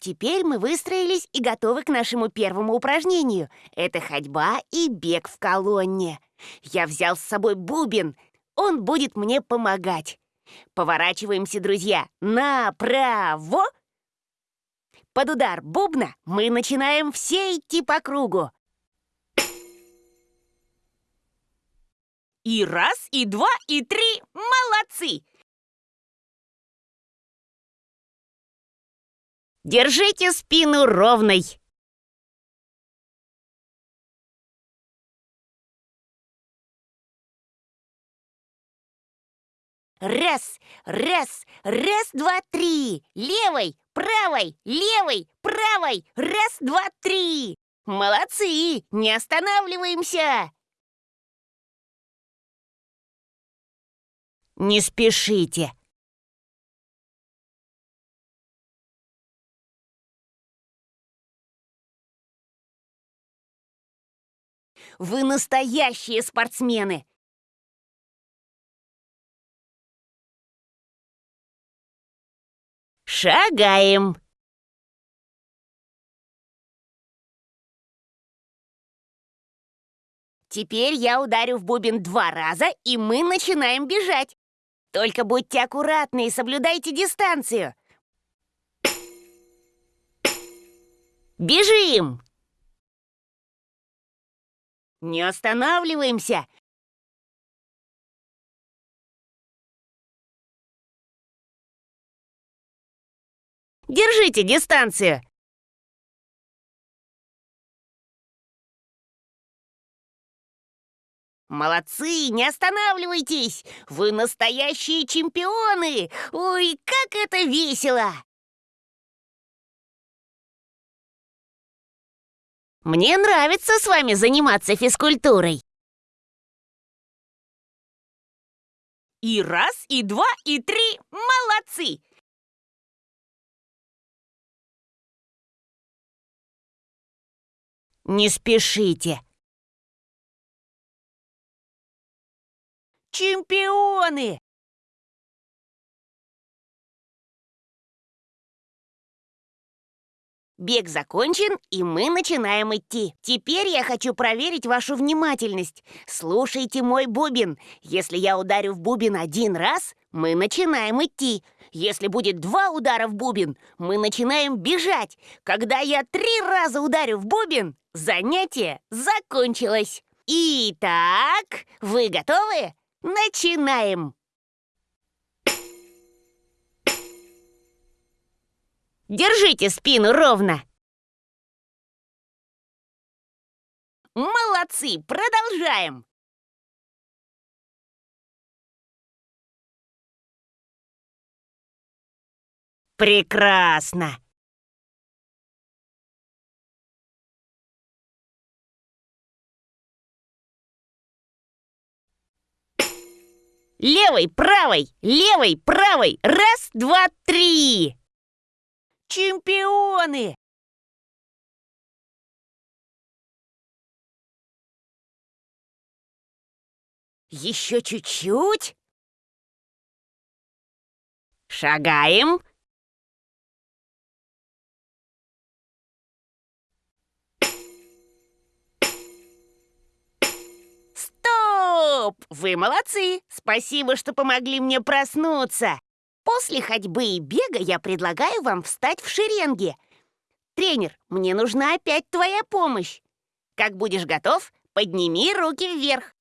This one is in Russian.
Теперь мы выстроились и готовы к нашему первому упражнению. Это ходьба и бег в колонне. Я взял с собой бубен. Он будет мне помогать. Поворачиваемся, друзья, направо. Под удар бубна мы начинаем все идти по кругу. И раз, и два, и три. Молодцы! Держите спину ровной. Раз, раз, раз, два, три. Левой, правой, левой, правой. Раз, два, три. Молодцы! Не останавливаемся! Не спешите. Вы настоящие спортсмены! Шагаем! Теперь я ударю в бубен два раза, и мы начинаем бежать. Только будьте аккуратны и соблюдайте дистанцию. Бежим! Не останавливаемся! Держите дистанцию! Молодцы, не останавливайтесь! Вы настоящие чемпионы! Ой, как это весело! Мне нравится с вами заниматься физкультурой. И раз, и два, и три. Молодцы! Не спешите. Чемпионы! Бег закончен, и мы начинаем идти. Теперь я хочу проверить вашу внимательность. Слушайте мой бубен. Если я ударю в бубен один раз, мы начинаем идти. Если будет два удара в бубен, мы начинаем бежать. Когда я три раза ударю в бубен, занятие закончилось. Итак, вы готовы? Начинаем! Держите спину ровно! Молодцы! Продолжаем! Прекрасно! Левой, правой, левой, правой. Раз, два, три. Чемпионы! Еще чуть-чуть. Шагаем. Стоп! Вы молодцы! Спасибо, что помогли мне проснуться. После ходьбы и бега я предлагаю вам встать в шеренге. Тренер, мне нужна опять твоя помощь. Как будешь готов, подними руки вверх.